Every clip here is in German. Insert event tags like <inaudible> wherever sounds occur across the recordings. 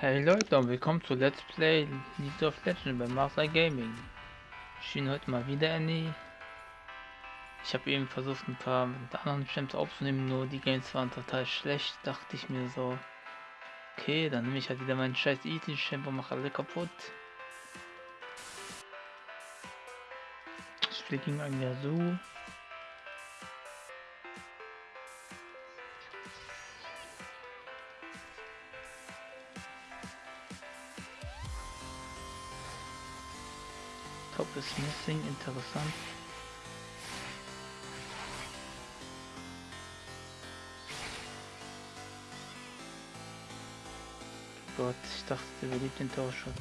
Hey Leute und willkommen zu Let's Play League of Legends bei Master Gaming. Ich bin heute mal wieder Annie. Ich habe eben versucht ein paar mit anderen Champs aufzunehmen, nur die Games waren total schlecht. Dachte ich mir so, okay, dann nehme ich halt wieder meinen scheiß Easy Champ und mache alle kaputt. Ich spiele gegen einen Yasuo. Top ist missing, interessant. Gott, ich dachte, der überlebt den Torshot.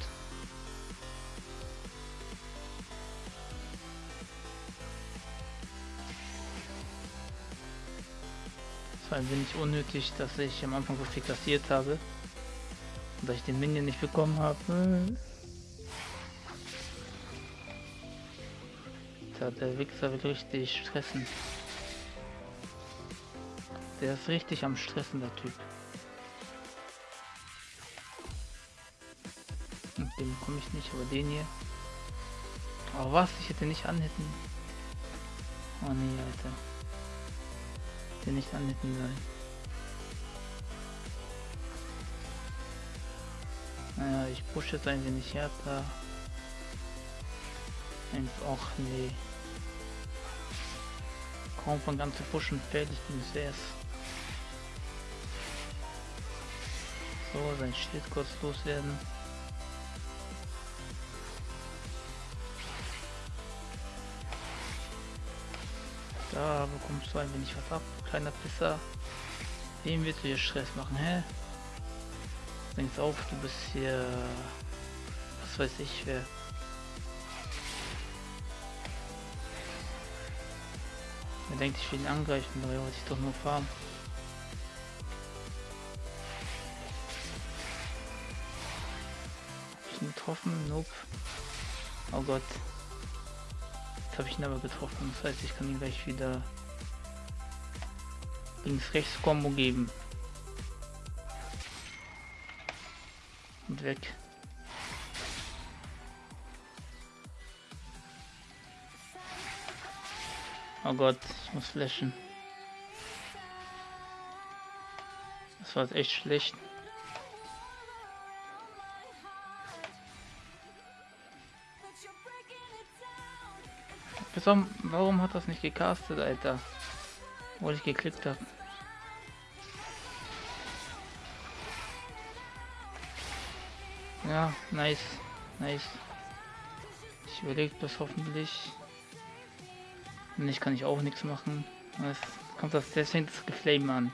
Es war ein wenig unnötig, dass ich am Anfang so viel kassiert habe. Und dass ich den Minion nicht bekommen habe. Da der Wichser will richtig stressen. Der ist richtig am Stressen, der Typ. Und den bekomme ich nicht, aber den hier. Oh was, ich hätte nicht anhitten. Oh nee, Alter. Den nicht anhitten sollen. Naja, ich pushe jetzt ein wenig härter. Und nee. Kaum von ganze Pushen ich bin sehr. So, sein Schild kurz loswerden. Da bekommst du ein wenig was ab, kleiner Pisser. Wem willst du hier Stress machen, hä? Denkst auf, du bist hier... Was weiß ich wer. Er denkt, ich will ihn angreifen, dabei wollte ich doch nur farmen. Hab ich ihn getroffen? Nope. Oh Gott. Jetzt habe ich ihn aber getroffen. Das heißt, ich kann ihn gleich wieder links-rechts-Kombo geben. Und weg. Oh Gott, ich muss flashen. Das war echt schlecht. Warum, warum hat das nicht gecastet, Alter? Wo ich geklickt habe. Ja, nice. Nice. Ich überlege das hoffentlich. Ich kann ich auch nichts machen. Es kommt das deswegen das Geflame an.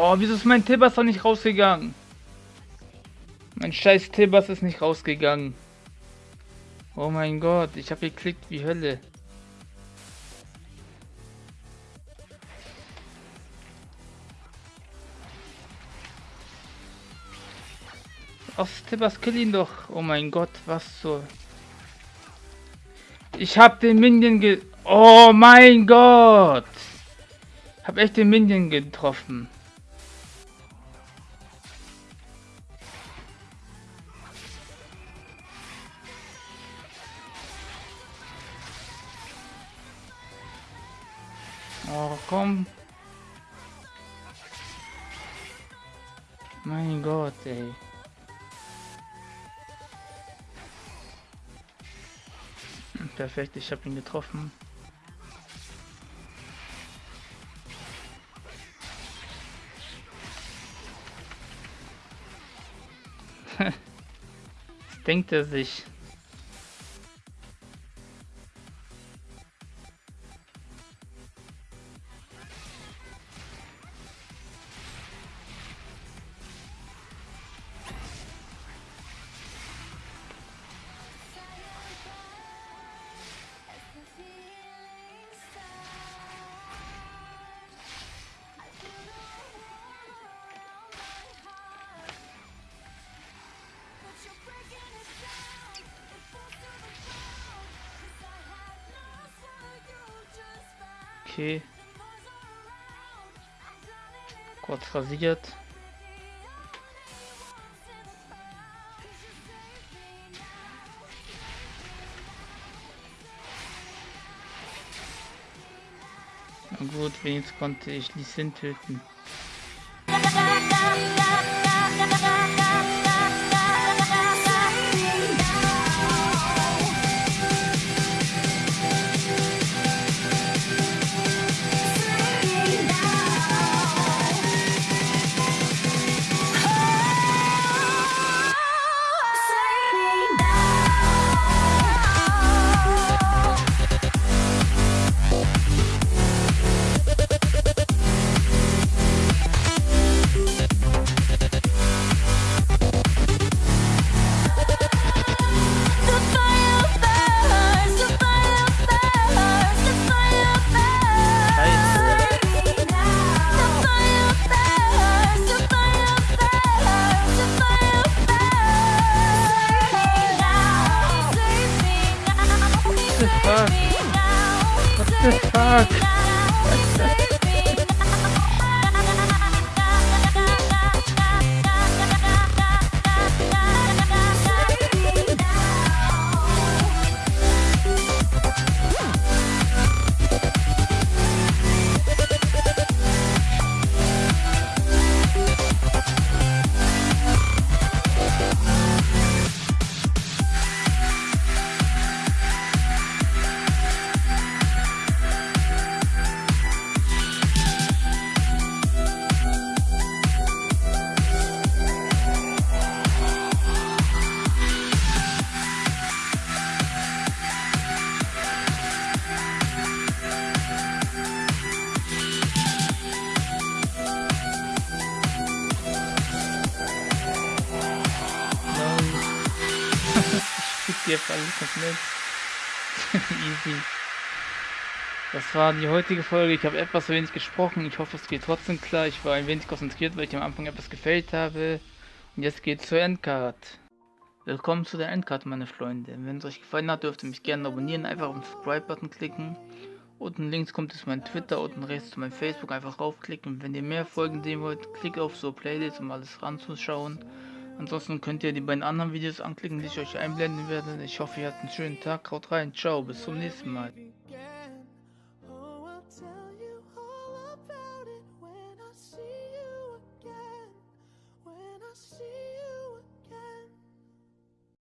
Oh, wieso ist mein Tibbers doch nicht rausgegangen? Mein scheiß Tibbers ist nicht rausgegangen. Oh mein Gott, ich habe geklickt wie Hölle. Auf Tibbers kill ihn doch. Oh mein Gott, was so. Ich hab den Minion ge... Oh mein Gott. Hab echt den Minion getroffen. Oh, komm. Mein Gott, ey. Perfekt, ich habe ihn getroffen. <laughs> Denkt er sich? Okay. Kurz rasiert. Na gut, wenigstens konnte ich Lee Sin <laughs> töten. Jetzt alles komplett easy. Das war die heutige Folge. Ich habe etwas wenig gesprochen. Ich hoffe, es geht trotzdem klar. Ich war ein wenig konzentriert, weil ich am Anfang etwas gefällt habe. Und jetzt geht's zur Endcard. Willkommen zu der Endcard, meine Freunde. Wenn es euch gefallen hat, dürft ihr mich gerne abonnieren. Einfach auf den Subscribe-Button klicken. Unten links kommt es mein Twitter, unten rechts zu meinem Facebook. Einfach raufklicken. Wenn ihr mehr Folgen sehen wollt, klickt auf so Playlist, um alles ranzuschauen. Ansonsten könnt ihr die beiden anderen Videos anklicken, die ich euch einblenden werde. Ich hoffe, ihr habt einen schönen Tag. Haut rein. Ciao. Bis zum nächsten Mal.